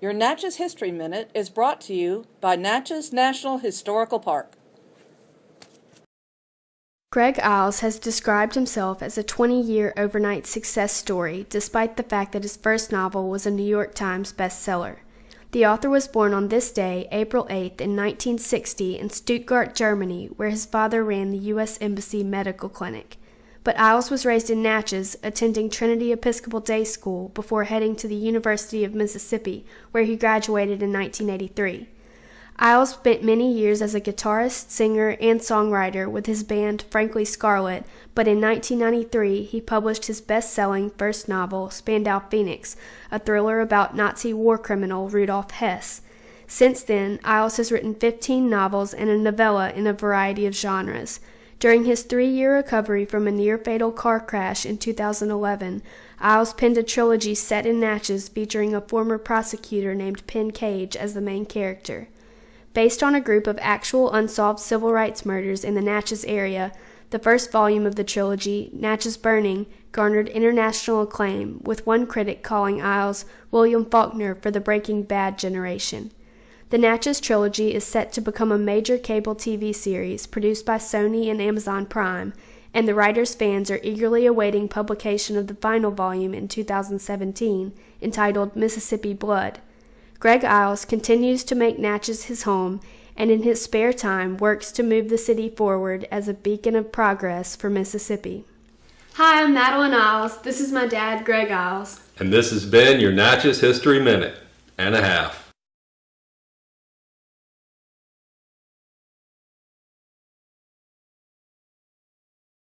Your Natchez History Minute is brought to you by Natchez National Historical Park. Greg Iles has described himself as a 20 year overnight success story, despite the fact that his first novel was a New York Times bestseller. The author was born on this day, April 8th, in 1960, in Stuttgart, Germany, where his father ran the U.S. Embassy Medical Clinic but Iles was raised in Natchez, attending Trinity Episcopal Day School before heading to the University of Mississippi, where he graduated in 1983. Iles spent many years as a guitarist, singer, and songwriter with his band Frankly Scarlet, but in 1993 he published his best selling first novel, Spandau Phoenix, a thriller about Nazi war criminal Rudolf Hess. Since then, Iles has written 15 novels and a novella in a variety of genres. During his three year recovery from a near fatal car crash in 2011, Iles penned a trilogy set in Natchez featuring a former prosecutor named Penn Cage as the main character. Based on a group of actual unsolved civil rights murders in the Natchez area, the first volume of the trilogy, Natchez Burning, garnered international acclaim, with one critic calling Iles William Faulkner for the Breaking Bad generation. The Natchez trilogy is set to become a major cable TV series produced by Sony and Amazon Prime, and the writer's fans are eagerly awaiting publication of the final volume in 2017, entitled Mississippi Blood. Greg Iles continues to make Natchez his home and in his spare time works to move the city forward as a beacon of progress for Mississippi. Hi, I'm Madeline Iles. This is my dad, Greg Iles. And this has been your Natchez History Minute and a half.